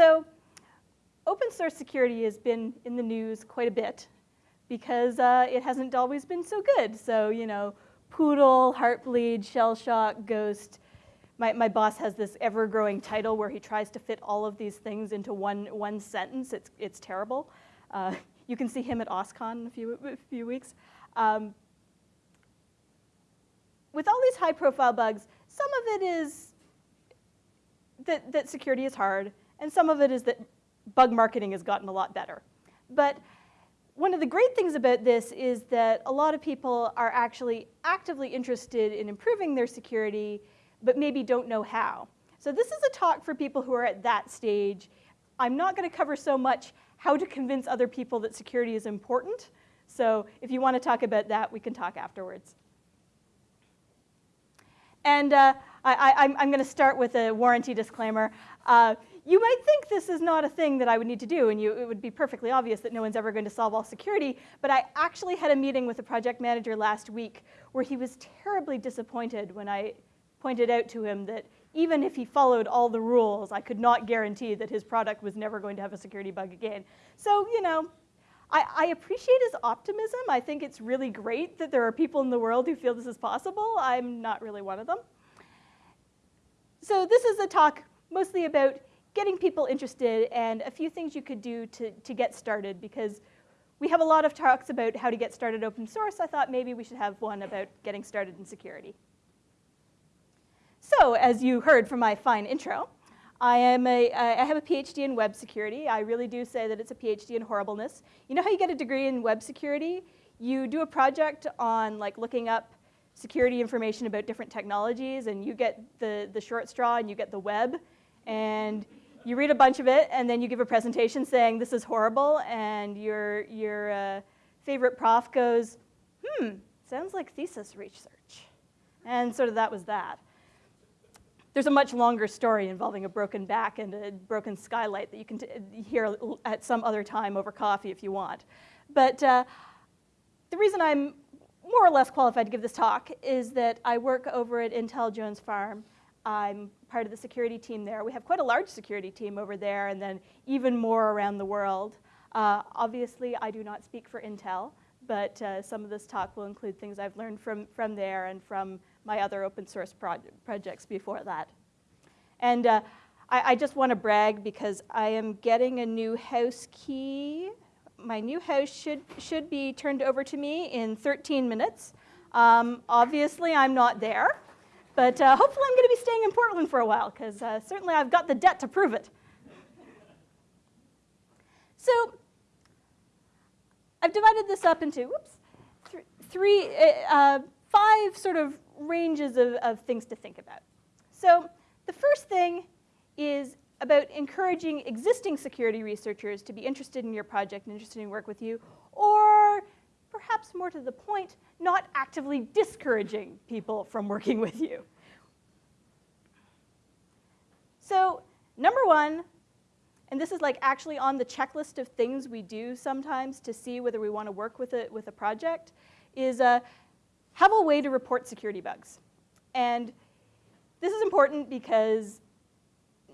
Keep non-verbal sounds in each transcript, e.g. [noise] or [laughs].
So open source security has been in the news quite a bit because uh, it hasn't always been so good. So, you know, Poodle, Heartbleed, Shellshock, Ghost. My, my boss has this ever-growing title where he tries to fit all of these things into one, one sentence. It's, it's terrible. Uh, you can see him at OSCON in a few, a few weeks. Um, with all these high-profile bugs, some of it is that, that security is hard, and some of it is that bug marketing has gotten a lot better. But one of the great things about this is that a lot of people are actually actively interested in improving their security, but maybe don't know how. So this is a talk for people who are at that stage. I'm not going to cover so much how to convince other people that security is important. So if you want to talk about that, we can talk afterwards. And uh, I, am going to start with a warranty disclaimer. Uh, you might think this is not a thing that I would need to do, and you, it would be perfectly obvious that no one's ever going to solve all security, but I actually had a meeting with a project manager last week where he was terribly disappointed when I pointed out to him that even if he followed all the rules, I could not guarantee that his product was never going to have a security bug again. So, you know, I, I, appreciate his optimism. I think it's really great that there are people in the world who feel this is possible. I'm not really one of them. So this is a talk mostly about getting people interested and a few things you could do to, to get started because we have a lot of talks about how to get started open source. I thought maybe we should have one about getting started in security. So as you heard from my fine intro, I, am a, I have a PhD in web security. I really do say that it's a PhD in horribleness. You know how you get a degree in web security? You do a project on like looking up security information about different technologies and you get the, the short straw and you get the web and you read a bunch of it, and then you give a presentation saying this is horrible, and your, your uh, favorite prof goes, hmm, sounds like thesis research. And sort of that was that. There's a much longer story involving a broken back and a broken skylight that you can hear at some other time over coffee if you want. But uh, the reason I'm more or less qualified to give this talk is that I work over at Intel Jones Farm. I'm part of the security team there. We have quite a large security team over there and then even more around the world. Uh, obviously, I do not speak for Intel, but uh, some of this talk will include things I've learned from, from there and from my other open source projects before that. And uh, I, I just want to brag because I am getting a new house key. My new house should, should be turned over to me in 13 minutes. Um, obviously, I'm not there. But uh, hopefully I'm going to be staying in Portland for a while, because uh, certainly I've got the debt to prove it. So I've divided this up into, whoops, th three, uh, uh, five sort of ranges of, of things to think about. So the first thing is about encouraging existing security researchers to be interested in your project and interested in work with you, or perhaps more to the point, not actively discouraging people from working with you. So number one, and this is like actually on the checklist of things we do sometimes to see whether we want to work with a, with a project, is uh, have a way to report security bugs. And this is important because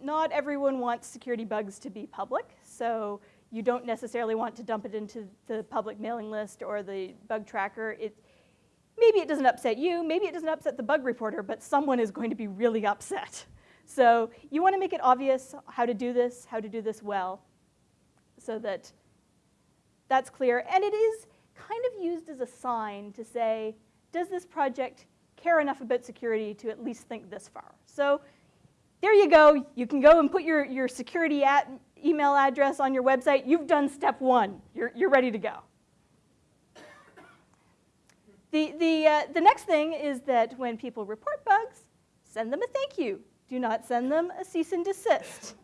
not everyone wants security bugs to be public. So you don't necessarily want to dump it into the public mailing list or the bug tracker. It, maybe it doesn't upset you, maybe it doesn't upset the bug reporter, but someone is going to be really upset. So you want to make it obvious how to do this, how to do this well, so that that's clear. And it is kind of used as a sign to say, does this project care enough about security to at least think this far? So there you go. You can go and put your, your security at email address on your website. You've done step one. You're, you're ready to go. The, the, uh, the next thing is that when people report bugs, send them a thank you. Do not send them a cease and desist.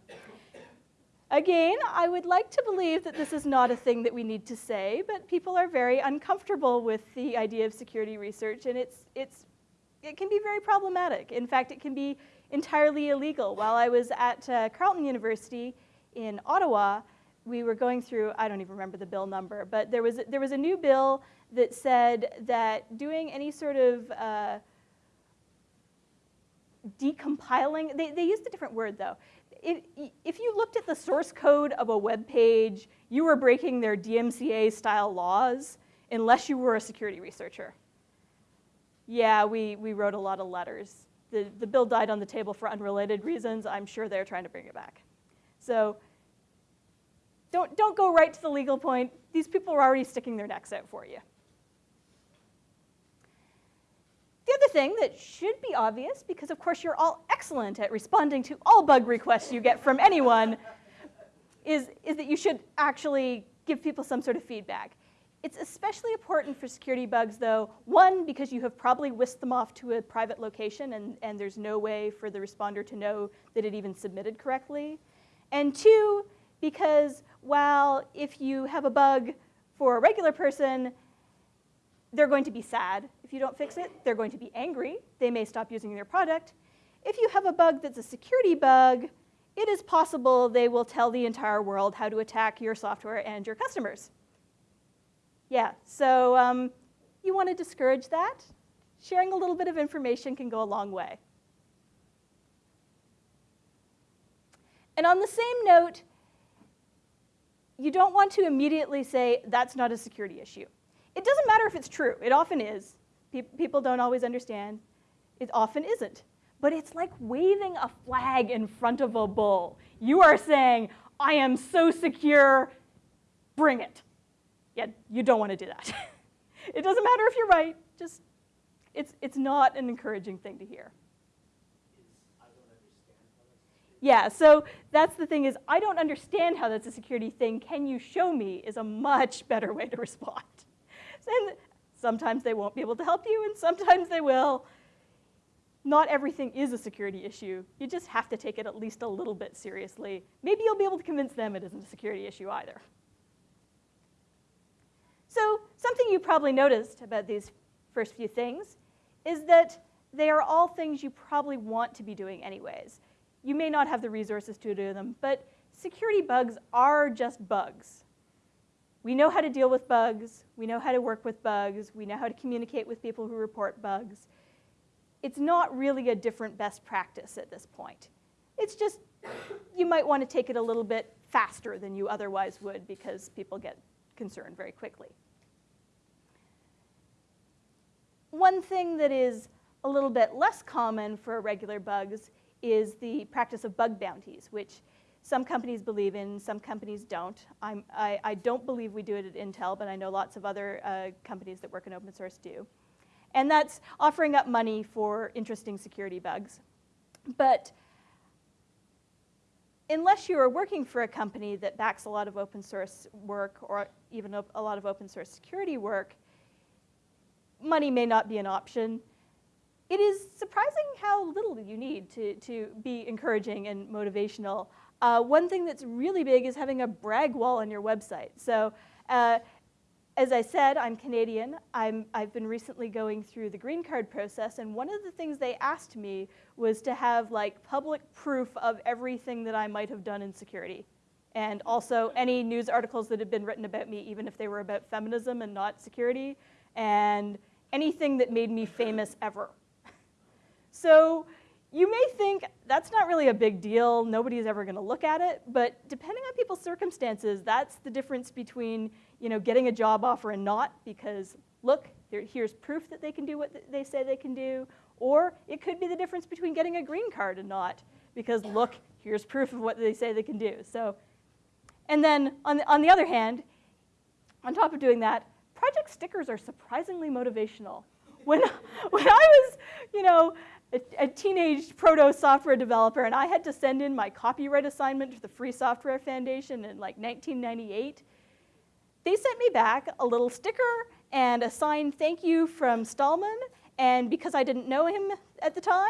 Again, I would like to believe that this is not a thing that we need to say, but people are very uncomfortable with the idea of security research, and it's, it's, it can be very problematic. In fact, it can be entirely illegal. While I was at uh, Carleton University in Ottawa, we were going through, I don't even remember the bill number, but there was, there was a new bill that said that doing any sort of uh, decompiling, they, they used a different word though. if, if you looked at the source code of a web page, you were breaking their DMCA style laws unless you were a security researcher. Yeah, we, we wrote a lot of letters. The, the bill died on the table for unrelated reasons. I'm sure they're trying to bring it back. So don't, don't go right to the legal point. These people are already sticking their necks out for you. The other thing that should be obvious, because of course you're all excellent at responding to all bug requests you get from anyone, is, is that you should actually give people some sort of feedback. It's especially important for security bugs though, one, because you have probably whisked them off to a private location and, and there's no way for the responder to know that it even submitted correctly. And two, because while if you have a bug for a regular person, they're going to be sad if you don't fix it. They're going to be angry. They may stop using your product. If you have a bug that's a security bug, it is possible they will tell the entire world how to attack your software and your customers. Yeah, so um, you want to discourage that. Sharing a little bit of information can go a long way. And on the same note, you don't want to immediately say, that's not a security issue. It doesn't matter if it's true. It often is. Pe people don't always understand. It often isn't. But it's like waving a flag in front of a bull. You are saying, I am so secure, bring it. Yeah, you don't want to do that. [laughs] it doesn't matter if you're right. Just, it's, it's not an encouraging thing to hear. Yeah, so that's the thing is, I don't understand how that's a security thing. Can you show me is a much better way to respond. And sometimes they won't be able to help you, and sometimes they will. Not everything is a security issue. You just have to take it at least a little bit seriously. Maybe you'll be able to convince them it isn't a security issue either. So something you probably noticed about these first few things is that they are all things you probably want to be doing anyways. You may not have the resources to do them, but security bugs are just bugs. We know how to deal with bugs. We know how to work with bugs. We know how to communicate with people who report bugs. It's not really a different best practice at this point. It's just you might want to take it a little bit faster than you otherwise would because people get concerned very quickly. One thing that is a little bit less common for regular bugs is the practice of bug bounties, which some companies believe in, some companies don't. I, I don't believe we do it at Intel, but I know lots of other uh, companies that work in open source do. And that's offering up money for interesting security bugs. But unless you are working for a company that backs a lot of open source work or even a, a lot of open source security work, money may not be an option. It is surprising how little you need to, to be encouraging and motivational. Uh, one thing that's really big is having a brag wall on your website. So uh, as I said, I'm Canadian. i have been recently going through the green card process, and one of the things they asked me was to have like public proof of everything that I might have done in security. And also any news articles that had been written about me, even if they were about feminism and not security, and anything that made me famous ever. So you may think that's not really a big deal, nobody's ever gonna look at it, but depending on people's circumstances, that's the difference between you know, getting a job offer and not because look, here's proof that they can do what they say they can do, or it could be the difference between getting a green card and not because look, here's proof of what they say they can do. So, and then on the, on the other hand, on top of doing that, project stickers are surprisingly motivational. When, [laughs] when I was, you know, a, a teenage proto software developer and I had to send in my copyright assignment to the Free Software Foundation in like 1998. They sent me back a little sticker and a signed thank you from Stallman. And because I didn't know him at the time,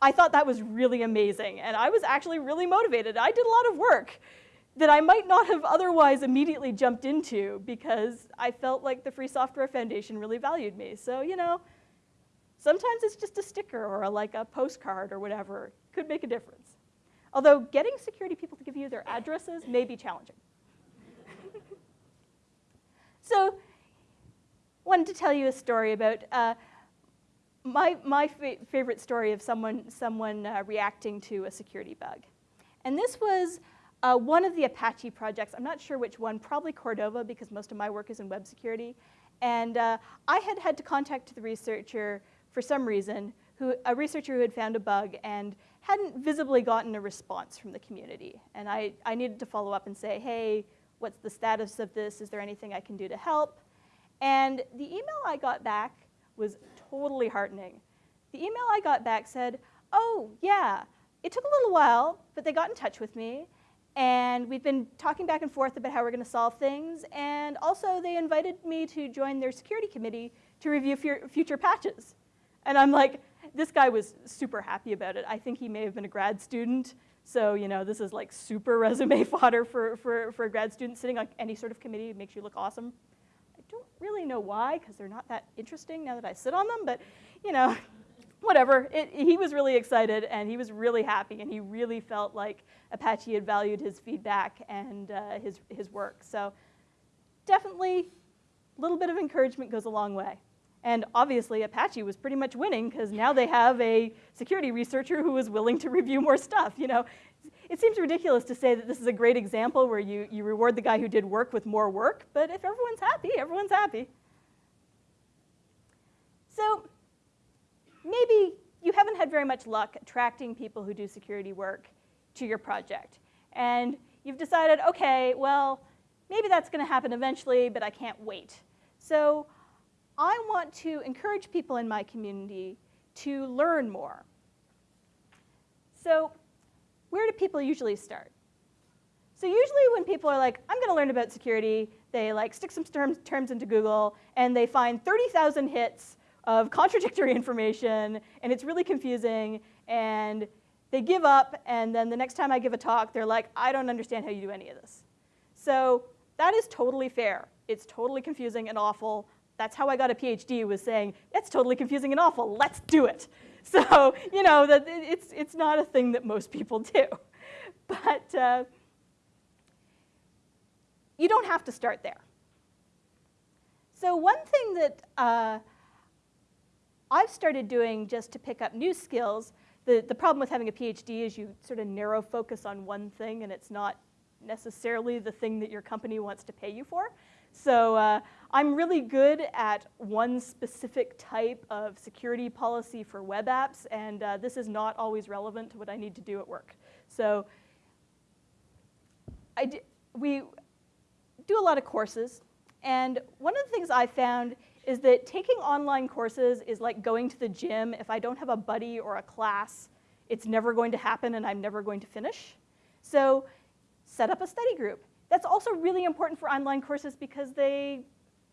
I thought that was really amazing. And I was actually really motivated. I did a lot of work that I might not have otherwise immediately jumped into because I felt like the Free Software Foundation really valued me. So, you know, Sometimes it's just a sticker or a, like a postcard or whatever. Could make a difference. Although getting security people to give you their addresses may be challenging. [laughs] so wanted to tell you a story about uh, my, my fa favorite story of someone, someone uh, reacting to a security bug. And this was uh, one of the Apache projects. I'm not sure which one, probably Cordova because most of my work is in web security. And uh, I had had to contact the researcher for some reason, who, a researcher who had found a bug and hadn't visibly gotten a response from the community. And I, I needed to follow up and say, hey, what's the status of this? Is there anything I can do to help? And the email I got back was totally heartening. The email I got back said, oh, yeah, it took a little while, but they got in touch with me. And we've been talking back and forth about how we're going to solve things. And also, they invited me to join their security committee to review future patches. And I'm like, this guy was super happy about it. I think he may have been a grad student. So, you know, this is like super [laughs] resume fodder for, for, for a grad student sitting on any sort of committee. Makes you look awesome. I don't really know why, because they're not that interesting now that I sit on them, but, you know, [laughs] whatever. It, he was really excited, and he was really happy, and he really felt like Apache had valued his feedback and uh, his, his work. So definitely, a little bit of encouragement goes a long way. And obviously, Apache was pretty much winning because now they have a security researcher who is willing to [laughs] review more stuff. You know, it seems ridiculous to say that this is a great example where you, you reward the guy who did work with more work, but if everyone's happy, everyone's happy. So maybe you haven't had very much luck attracting people who do security work to your project. And you've decided, okay, well, maybe that's going to happen eventually, but I can't wait. So I want to encourage people in my community to learn more. So where do people usually start? So usually when people are like, I'm going to learn about security, they like stick some terms, terms into Google, and they find 30,000 hits of contradictory [laughs] information, and it's really confusing, and they give up, and then the next time I give a talk, they're like, I don't understand how you do any of this. So that is totally fair. It's totally confusing and awful. That's how I got a PhD was saying, it's totally confusing and awful, let's do it. [laughs] So, you know, that it's, it's not a thing that most people do. [laughs] But uh, you don't have to start there. So one thing that uh, I've started doing just to pick up new skills, the, the problem with having a PhD is you sort of narrow focus on one thing and it's not necessarily the thing that your company wants to pay you for. So uh, I'm really good at one specific type of security policy for web apps, and uh, this is not always relevant to what I need to do at work. So we do a lot of courses, and one of the things I found is that taking online courses is like going to the gym. If I don't have a buddy or a class, it's never going to happen and I'm never going to finish. So set up a study group. That's also really important for online courses because they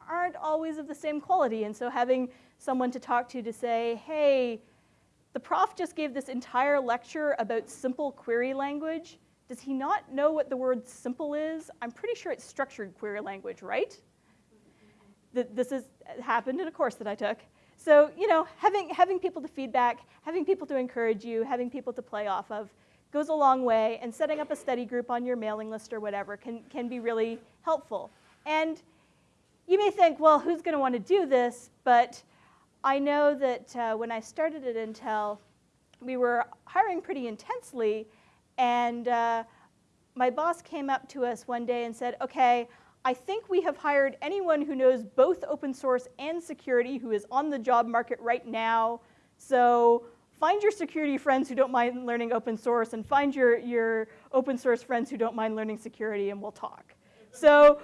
aren't always of the same quality. And so having someone to talk to to say, hey, the prof just gave this entire lecture about simple query language. Does he not know what the word simple is? I'm pretty sure it's structured query language, right? This has uh, happened in a course that I took. So, you know, having, having people to feedback, having people to encourage you, having people to play off of goes a long way, and setting up a study group on your mailing list or whatever can, can be really helpful. And you may think, well, who's going to want to do this? But I know that uh, when I started at Intel, we were hiring pretty intensely, and uh, my boss came up to us one day and said, okay, I think we have hired anyone who knows both open source and security who is on the job market right now. So find your security friends who don't mind learning open source and find your, your open source friends who don't mind learning security and we'll talk. So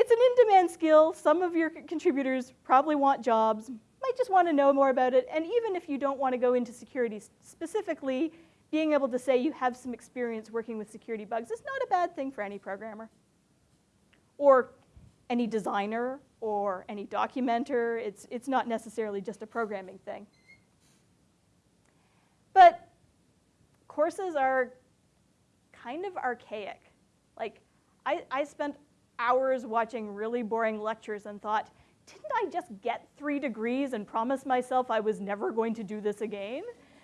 it's an in-demand skill. Some of your contributors probably want jobs, might just want to know more about it. And even if you don't want to go into security specifically, being able to say you have some experience working with security bugs is not a bad thing for any programmer. Or any designer or any documenter. It's, it's not necessarily just a programming thing. But courses are kind of archaic. Like, I, I spent hours watching really boring lectures and thought, didn't I just get three degrees and promise myself I was never going to do this again?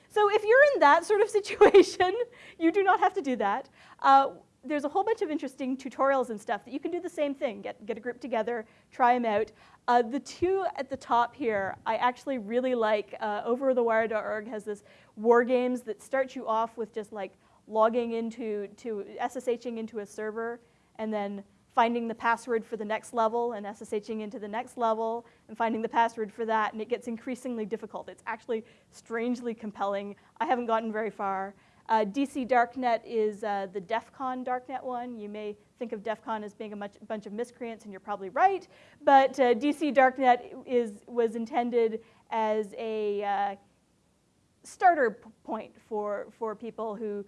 So if you're in that sort of [laughs] situation, you do not have to do that. Uh, there's a whole bunch of interesting tutorials and stuff that you can do the same thing. Get, get a group together, try them out. Uh, the two at the top here, I actually really like. Uh, overthewire.org has this war games that starts you off with just like logging into, to SSHing into a server, and then finding the password for the next level and SSHing into the next level and finding the password for that, and it gets increasingly difficult. It's actually strangely compelling. I haven't gotten very far. Uh, DC Darknet is uh, the DEF CON Darknet one. You may think of DEF CON as being a much, bunch of miscreants, and you're probably right. But uh, DC Darknet is, was intended as a uh, starter point for, for people who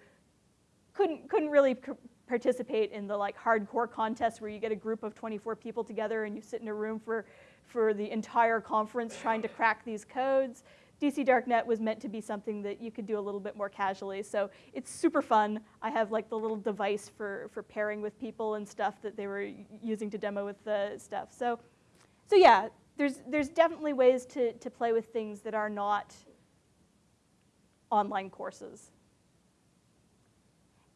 couldn't, couldn't really participate in the like hardcore contests where you get a group of 24 people together and you sit in a room for, for the entire conference trying to crack these codes. DC Darknet was meant to be something that you could do a little bit more casually. So it's super fun. I have like the little device for, for pairing with people and stuff that they were using to demo with the stuff. So, so yeah, there's, there's definitely ways to, to play with things that are not online courses.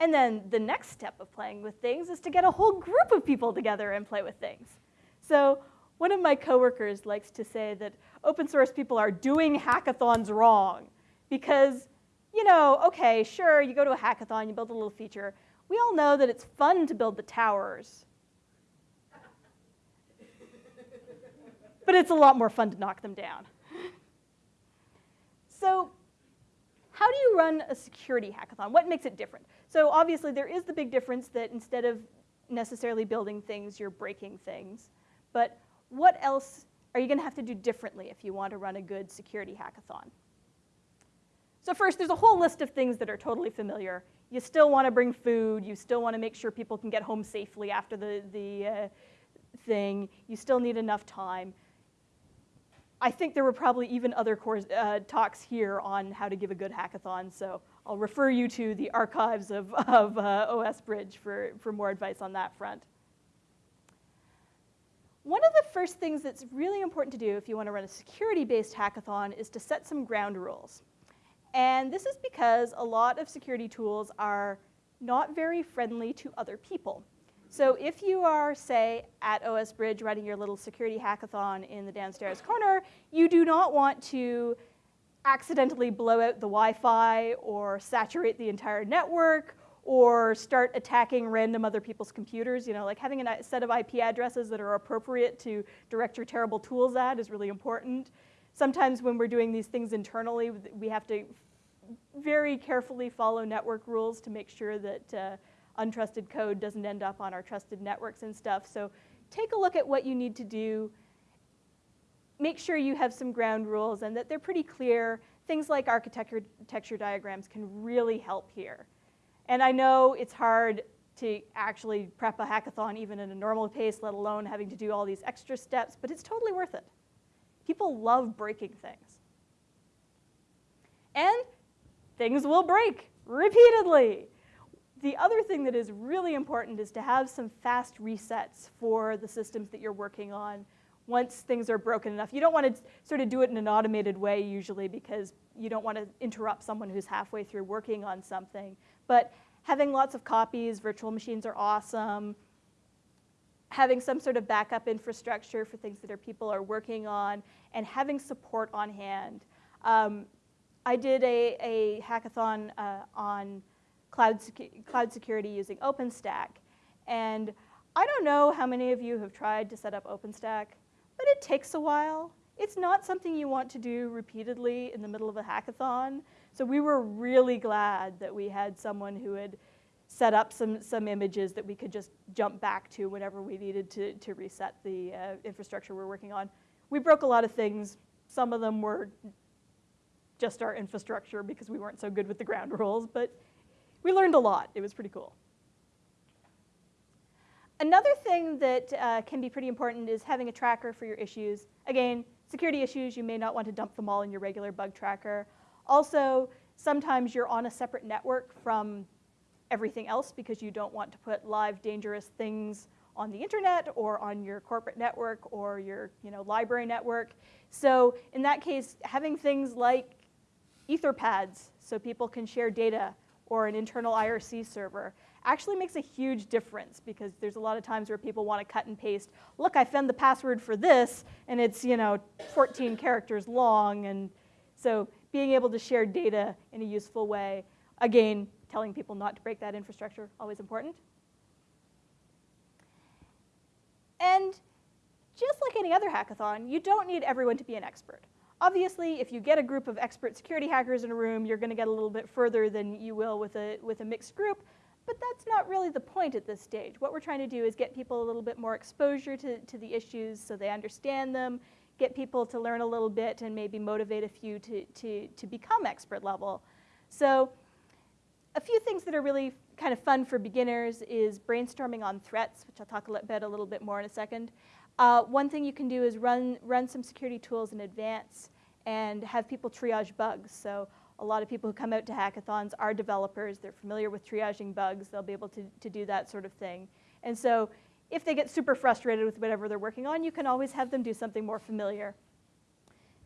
And then the next step of playing with things is to get a whole group of people together and play with things. So one of my coworkers likes to say that open source people are doing hackathons wrong because, you know, okay, sure, you go to a hackathon, you build a little feature. We all know that it's fun to build the towers. but it's a lot more fun to knock them down. so how do you run a security hackathon? What makes it different? So obviously there is the big difference that instead of necessarily building things, you're breaking things. But what else are you going to have to do differently if you want to run a good security hackathon? So first, there's a whole list of things that are totally familiar. You still want to bring food. You still want to make sure people can get home safely after the, the uh, thing. You still need enough time. I think there were probably even other course, uh, talks here on how to give a good hackathon, so I'll refer you to the archives of, of uh, OS Bridge for, for more advice on that front. One of the first things that's really important to do if you want to run a security-based hackathon is to set some ground rules. And this is because a lot of security tools are not very friendly to other people. So if you are, say, at OS Bridge running your little security hackathon in the downstairs corner, you do not want to accidentally blow out the Wi-Fi or saturate the entire network or start attacking random other people's computers. You know, like having a set of IP addresses that are appropriate to direct your terrible tools at is really important. Sometimes when we're doing these things internally, we have to very carefully follow network rules to make sure that uh, untrusted code doesn't end up on our trusted networks and stuff. So take a look at what you need to do. Make sure you have some ground rules and that they're pretty clear. Things like architecture diagrams can really help here. And I know it's hard to actually prep a hackathon even at a normal pace, let alone having to do all these extra steps, but it's totally worth it. People love breaking things. And things will break repeatedly. The other thing that is really important is to have some fast resets for the systems that you're working on once things are broken enough. You don't want to sort of do it in an automated way usually because you don't want to interrupt someone who's halfway through working on something. But having lots of copies, virtual machines are awesome. Having some sort of backup infrastructure for things that are, people are working on, and having support on hand. Um, I did a, a hackathon uh, on cloud, secu cloud security using OpenStack, and I don't know how many of you have tried to set up OpenStack, but it takes a while. It's not something you want to do repeatedly in the middle of a hackathon. So we were really glad that we had someone who had set up some, some images that we could just jump back to whenever we needed to, to reset the uh, infrastructure we're working on. We broke a lot of things. Some of them were just our infrastructure because we weren't so good with the ground [laughs] rules, but we learned a lot. It was pretty cool. Another thing that uh, can be pretty important is having a tracker for your issues. Again, security issues, you may not want to dump them all in your regular bug tracker. Also, sometimes you're on a separate network from everything else because you don't want to put live dangerous things on the internet or on your corporate network or your you know, library network. So in that case, having things like etherpads so people can share data or an internal IRC server actually makes a huge difference because there's a lot of times where people want to cut and paste, look, I found the password for this, and it's you know 14 characters long, and so being able to share data in a useful way, again, telling people not to break that infrastructure, always important. And just like any other hackathon, you don't need everyone to be an expert. Obviously, if you get a group of expert security hackers in a room, you're going to get a little bit further than you will with a, with a mixed group, but that's not really the point at this stage. What we're trying to do is get people a little bit more exposure to, to the issues so they understand them, get people to learn a little bit and maybe motivate a few to, to, to become expert level. So a few things that are really kind of fun for beginners is brainstorming on threats, which I'll talk about a little bit more in a second. Uh, one thing you can do is run, run some security tools in advance and have people triage bugs. So a lot of people who come out to hackathons are developers. They're familiar with triaging bugs. They'll be able to, to do that sort of thing. And so if they get super frustrated with whatever they're working on, you can always have them do something more familiar.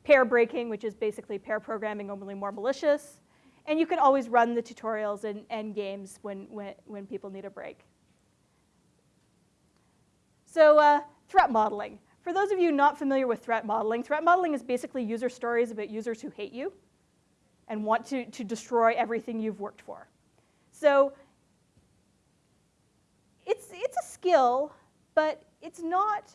Pair breaking, which is basically pair programming, only more malicious. And you can always run the tutorials and, and games when, when, when people need a break. So uh, threat modeling. For those of you not familiar with threat modeling, threat modeling is basically user stories about users who hate you and want to, to destroy everything you've worked for. So it's, it's a skill, but it's not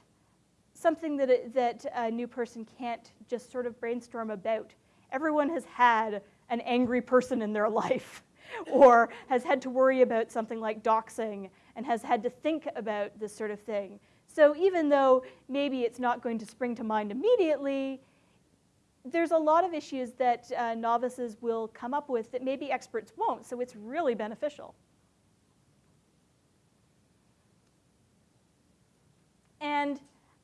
something that, it, that a new person can't just sort of brainstorm about. Everyone has had an angry person in their [laughs] life or has had to worry about something like doxing and has had to think about this sort of thing. So even though maybe it's not going to spring to mind immediately, there's a lot of issues that uh, novices will come up with that maybe experts won't, so it's really beneficial. And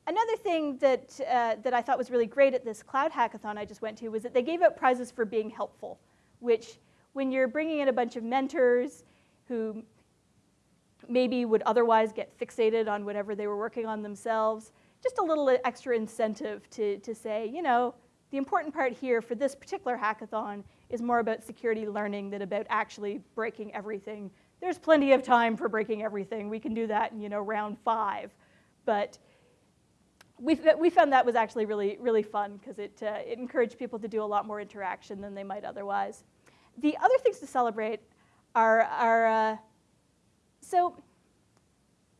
another thing that, uh, that I thought was really great at this cloud hackathon I just went to was that they gave out prizes for being helpful, which when you're bringing in a bunch of mentors who maybe would otherwise get fixated on whatever they were working on themselves. Just a little extra incentive to, to say, you know, the important part here for this particular hackathon is more about security learning than about actually breaking everything. There's plenty of time for breaking everything. We can do that in, you know, round five. But we, we found that was actually really, really fun because it, uh, it encouraged people to do a lot more interaction than they might otherwise. The other things to celebrate are, are uh, so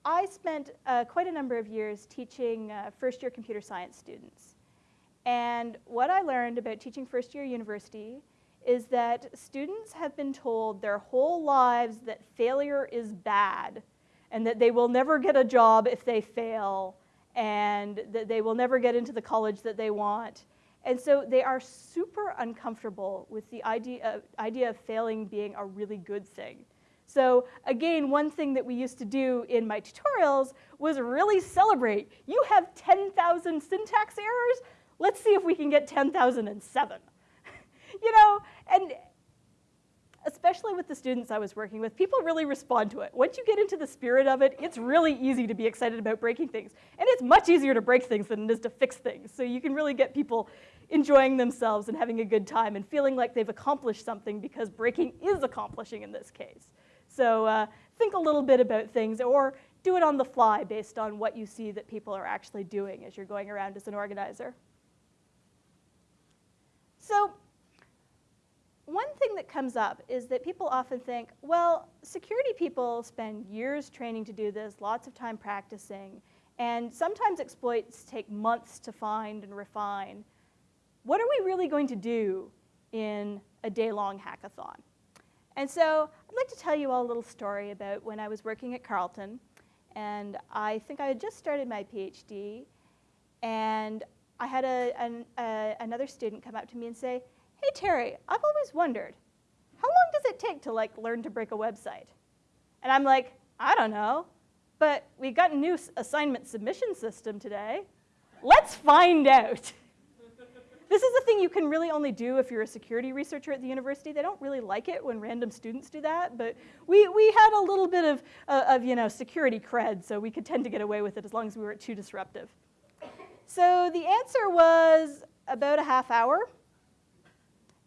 I spent uh, quite a number of years teaching uh, first year computer science students. And what I learned about teaching first year university is that students have been told their whole lives that failure is bad and that they will never get a job if they fail and that they will never get into the college that they want. And so they are super uncomfortable with the idea of, idea of failing being a really good thing. So again, one thing that we used to do in my tutorials was really celebrate. You have 10,000 syntax errors? Let's see if we can get 10,007. [laughs] you know, and especially with the students I was working with, people really respond to it. Once you get into the spirit of it, it's really easy to be excited about breaking things. And it's much easier to break things than it is to fix things. So you can really get people enjoying themselves and having a good time and feeling like they've accomplished something because breaking is accomplishing in this case. So uh, think a little bit about things or do it on the fly based on what you see that people are actually doing as you're going around as an organizer. So one thing that comes up is that people often think, well, security people spend years training to do this, lots of time practicing, and sometimes exploits take months to find and refine. What are we really going to do in a day-long hackathon? And so I'd like to tell you all a little story about when I was working at Carleton. And I think I had just started my PhD. And I had a, an, a, another student come up to me and say, hey, Terri, I've always wondered, how long does it take to like learn to break a website? And I'm like, I don't know, but we got a new assignment submission system today. Let's find out. This is a thing you can really only do if you're a security researcher at the university. They don't really like it when random students do that, but we, we had a little bit of, uh, of you know, security cred, so we could tend to get away with it as long as we weren't too disruptive. So the answer was about a half hour.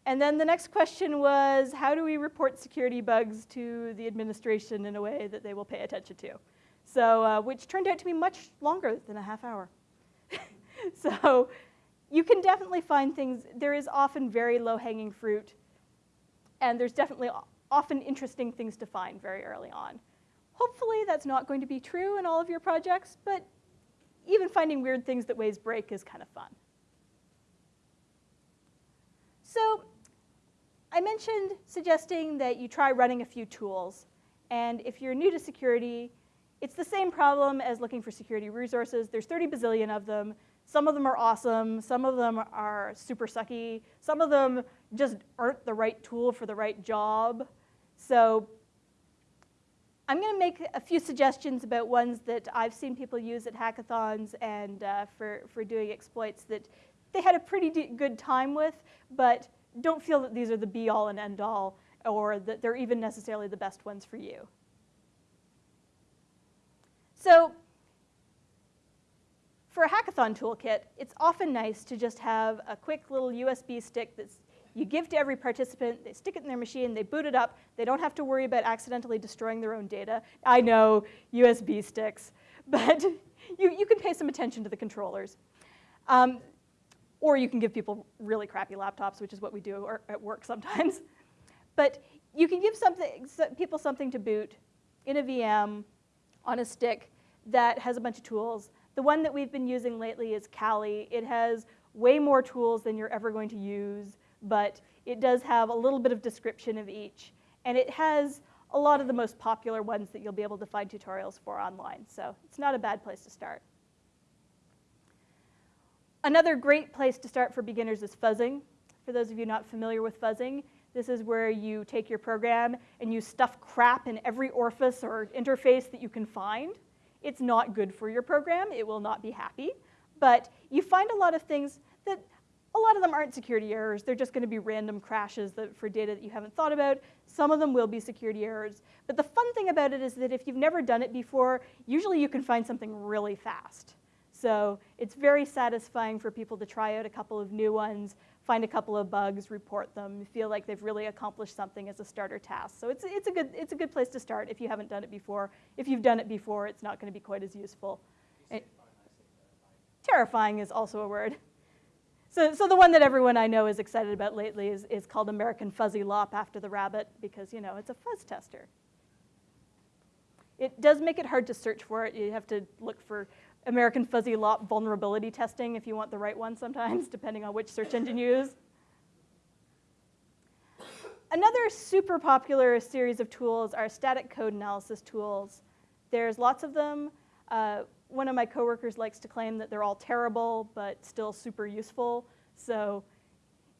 And then the next question was, how do we report security bugs to the administration in a way that they will pay attention to? So, uh, which turned out to be much longer than a half hour. [laughs] so you can definitely find things, there is often very low hanging fruit, and there's definitely often interesting things to find very early on. Hopefully that's not going to be true in all of your projects, but even finding weird things that ways break is kind of fun. So I mentioned suggesting that you try running a few tools. And if you're new to security, it's the same problem as looking for security resources. There's 30 bazillion of them. Some of them are awesome. Some of them are super sucky. Some of them just aren't the right tool for the right job. So I'm going to make a few suggestions about ones that I've seen people use at hackathons and uh, for, for doing exploits that they had a pretty good time with, but don't feel that these are the be-all and end-all or that they're even necessarily the best ones for you. So for a hackathon toolkit, it's often nice to just have a quick little USB stick that you give to every participant, they stick it in their machine, they boot it up, they don't have to worry about accidentally destroying their own data. I know, USB sticks, [laughs] but you, you can pay some attention to the controllers. Um, or you can give people really crappy laptops, which is what we do at work sometimes. [laughs] But you can give something, people something to boot in a VM on a stick that has a bunch of tools. The one that we've been using lately is Kali. It has way more tools than you're ever going to use, but it does have a little bit of description of each. And it has a lot of the most popular ones that you'll be able to find tutorials for online. So it's not a bad place to start. Another great place to start for beginners is fuzzing. For those of you not familiar with fuzzing, this is where you take your program and you stuff crap in every orifice or interface that you can find. It's not good for your program. It will not be happy. But you find a lot of things that a lot of them aren't security errors. They're just going to be random crashes that, for data that you haven't thought about. Some of them will be security errors. But the fun thing about it is that if you've never done it before, usually you can find something really fast. So it's very satisfying for people to try out a couple of new ones, find a couple of bugs, report them, feel like they've really accomplished something as a starter task. So it's, it's, a, good, it's a good place to start if you haven't done it before. If you've done it before, it's not going to be quite as useful. Eh, it, terrifying is also a word. So, so the one that everyone I know is excited about lately is, is called American Fuzzy Lop after the rabbit because, you know, it's a fuzz tester. It does make it hard to search for it. You have to look for American Fuzzy Lop vulnerability testing if you want the right one sometimes, [laughs] depending on which search engine you use. Another super popular series of tools are static code analysis tools. There's lots of them. Uh, one of my coworkers likes to claim that they're all terrible, but still super useful. So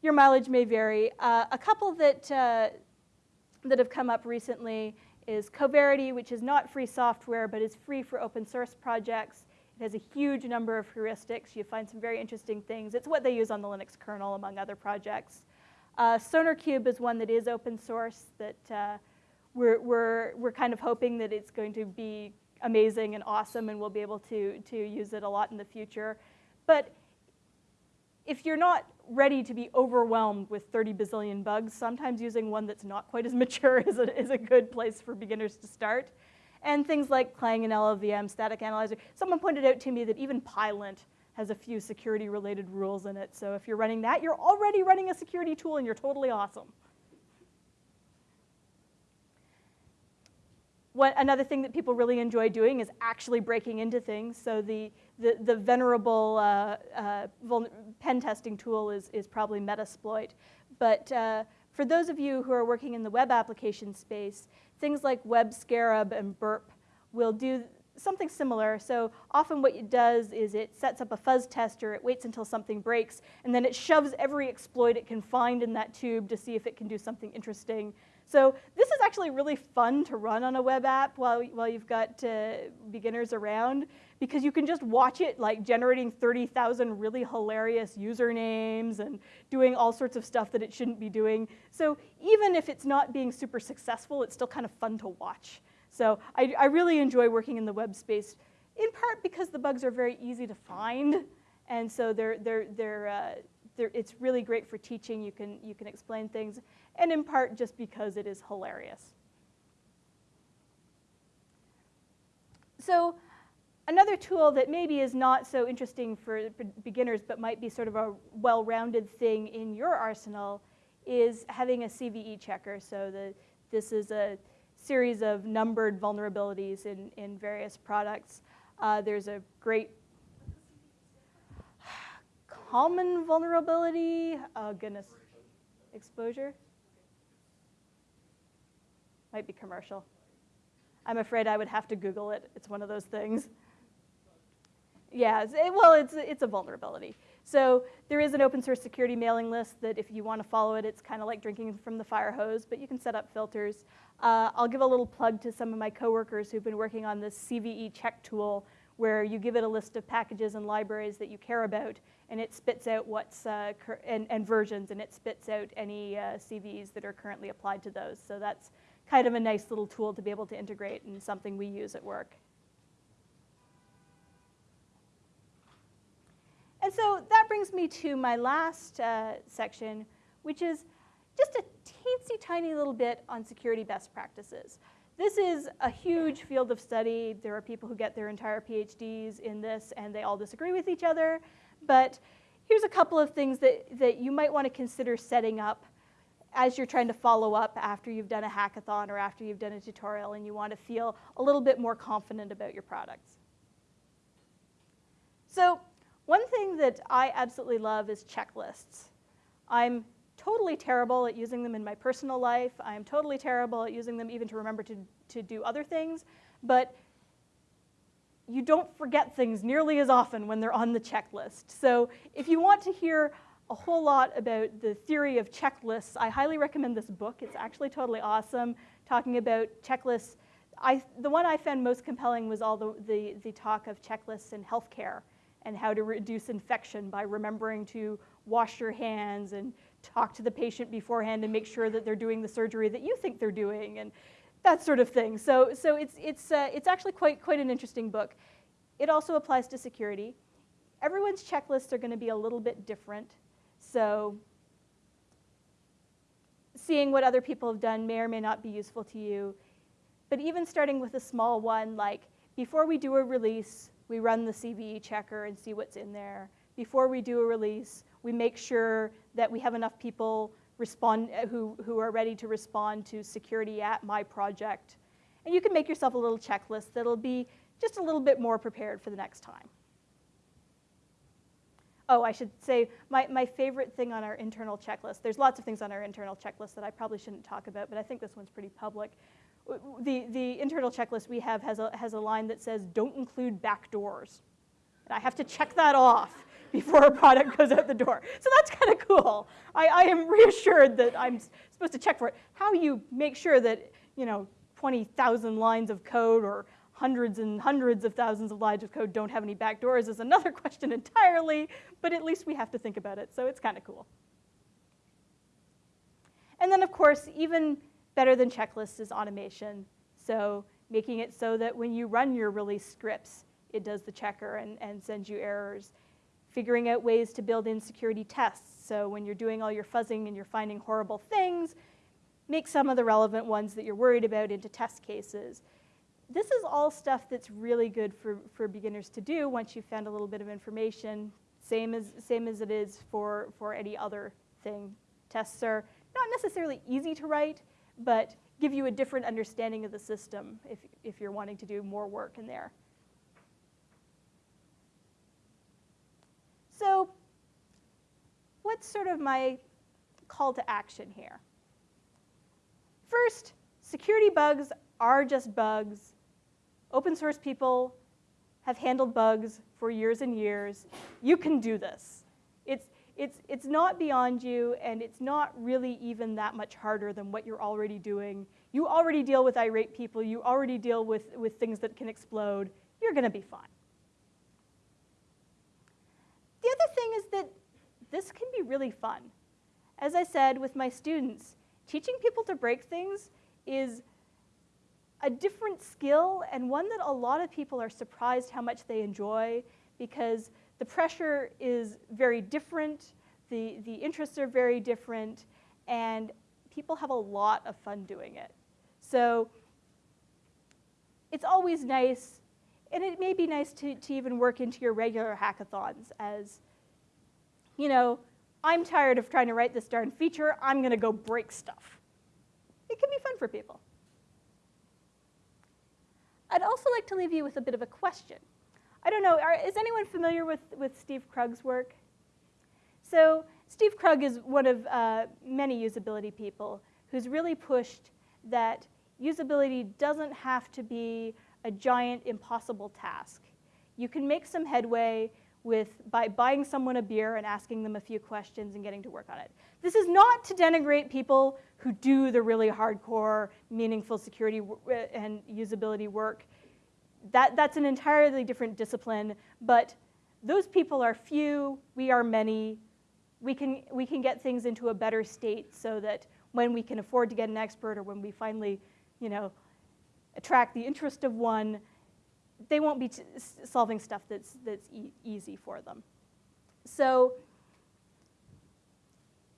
your mileage may vary. Uh, a couple that, uh, that have come up recently is Coverity, which is not free software, but is free for open source projects. It has a huge number of heuristics. You find some very interesting things. It's what they use on the Linux kernel, among other projects. Uh, SonarQube is one that is open source that uh, we're, we're, we're kind of hoping that it's going to be amazing and awesome and we'll be able to, to use it a lot in the future. But if you're not ready to be overwhelmed with 30 bazillion bugs, sometimes using one that's not quite as [laughs] mature is a, is a good place for beginners to start and things like Clang and LLVM, static analyzer. Someone pointed out to me that even Pylint has a few security related rules in it. So if you're running that, you're already running a security tool and you're totally awesome. What, another thing that people really enjoy doing is actually breaking into things. So the, the, the venerable uh, uh, pen testing tool is, is probably Metasploit. But uh, for those of you who are working in the web application space, things like Web Scarab and Burp will do something similar. So often what it does is it sets up a fuzz tester, it waits until something breaks, and then it shoves every exploit it can find in that tube to see if it can do something interesting. So this is actually really fun to run on a web app while, while you've got uh, beginners around because you can just watch it like generating 30,000 really hilarious usernames and doing all sorts of stuff that it shouldn't be doing. So even if it's not being super successful, it's still kind of fun to watch. So I, I really enjoy working in the web space, in part because the bugs are very easy to find. And so they're, they're, they're, uh, they're, it's really great for teaching. You can, you can explain things. And in part just because it is hilarious. So Another tool that maybe is not so interesting for beginners but might be sort of a well-rounded thing in your arsenal is having a CVE checker. So the, this is a series of numbered vulnerabilities in, in various products. Uh, there's a great [sighs] common vulnerability, oh goodness, exposure? Might be commercial. I'm afraid I would have to Google it. It's one of those things. Yeah, it, well, it's, it's a vulnerability. So there is an open source security mailing list that if you want to follow it, it's kind of like drinking from the fire hose, but you can set up filters. Uh, I'll give a little plug to some of my coworkers who've been working on this CVE check tool where you give it a list of packages and libraries that you care about, and it spits out what's, uh, and, and, versions, and it spits out any uh, CVEs that are currently applied to those. So that's kind of a nice little tool to be able to integrate and something we use at work. And so that brings me to my last uh, section, which is just a teensy tiny little bit on security best practices. This is a huge field of study. There are people who get their entire PhDs in this and they all disagree with each other. But here's a couple of things that, that you might want to consider setting up as you're trying to follow up after you've done a hackathon or after you've done a tutorial and you want to feel a little bit more confident about your products. So one thing that I absolutely love is checklists. I'm totally terrible at using them in my personal life. I'm totally terrible at using them even to remember to, to do other things. But you don't forget things nearly as often when they're on the checklist. So if you want to hear a whole lot about the theory of checklists, I highly recommend this book. It's actually totally awesome, talking about checklists. I, the one I found most compelling was all the, the, the talk of checklists in healthcare and how to reduce infection by remembering to wash your hands and talk to the patient beforehand and make sure that they're doing the surgery that you think they're doing and that sort of thing. So, so it's, it's, uh, it's actually quite, quite an interesting book. It also applies to security. Everyone's checklists are going to be a little bit different. So seeing what other people have done may or may not be useful to you. But even starting with a small one, like before we do a release, we run the CVE checker and see what's in there. Before we do a release, we make sure that we have enough people respond, uh, who, who are ready to respond to security at my project. And you can make yourself a little checklist that'll be just a little bit more prepared for the next time. Oh, I should say my, my favorite thing on our internal checklist, there's lots of things on our internal checklist that I probably shouldn't talk about, but I think this one's pretty public. The, the internal checklist we have has a, has a line that says, don't include back doors. And I have to check that off [laughs] before a product goes out the door. So that's kind of cool. I, I am reassured that I'm supposed to check for it. How you make sure that, you know, 20,000 lines of code or hundreds and hundreds of thousands of lines of code don't have any backdoors is another [laughs] question entirely, but at least we have to think about it, so it's kind of cool. And then, of course, even better than checklists is automation. So making it so that when you run your release scripts, it does the checker and, and sends you errors figuring out ways to build in security tests. So when you're doing all your fuzzing and you're finding horrible things, make some of the relevant ones that you're worried about into test cases. This is all stuff that's really good for, for beginners to do once you've found a little bit of information, same as, same as it is for, for any other thing. Tests are not necessarily easy to write, but give you a different understanding of the system if, if you're wanting to do more work in there. So what's sort of my call to action here? First, security bugs are just bugs. Open source people have handled bugs for years and years. You can do this. It's, it's, it's not beyond you, and it's not really even that much harder than what you're already doing. You already deal with irate people. You already deal with, with things that can explode. You're going to be fine. The other thing is that this can be really fun. As I said with my students, teaching people to break things is a different skill and one that a lot of people are surprised how much they enjoy because the pressure is very different, the, the interests are very different, and people have a lot of fun doing it. So it's always nice and it may be nice to, to even work into your regular hackathons as, you know, I'm tired of trying to write this darn feature, I'm gonna go break stuff. it can be fun for people. I'd also like to leave you with a bit of a question. I don't know, are, is anyone familiar with, with Steve Krug's work? So Steve Krug is one of uh, many usability people who's really pushed that usability doesn't have to be a giant impossible task. You can make some headway with, by buying someone a beer and asking them a few questions and getting to work on it. This is not to denigrate people who do the really hardcore, meaningful security uh, and usability work. That, that's an entirely different discipline, but those people are few, we are many. We can, we can get things into a better state so that when we can afford to get an expert or when we finally, you know, attract the interest of one, they won't be solving stuff that's, that's e easy for them. So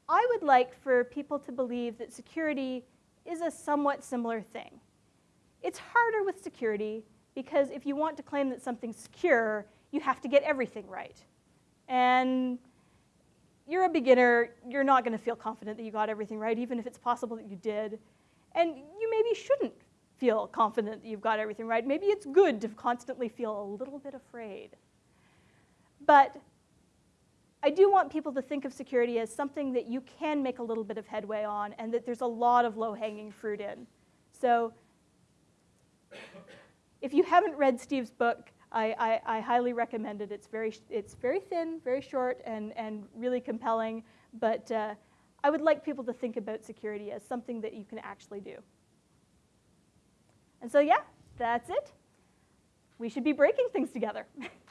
I would like for people to believe that security is a somewhat similar thing. It's harder with security because if you want to claim that something's secure, you have to get everything right. And you're a beginner, you're not going to feel confident that you got everything right, even if it's possible that you did. And you maybe shouldn't feel confident that you've got everything right. Maybe it's good to constantly feel a little bit afraid. But I do want people to think of security as something that you can make a little bit of headway on and that there's a lot of low-hanging fruit in. So if you haven't read Steve's book, I, I, I, highly recommend it. It's very, it's very thin, very short, and, and really compelling. But uh, I would like people to think about security as something that you can actually do. And so, yeah, that's it. We should be breaking things together. [laughs]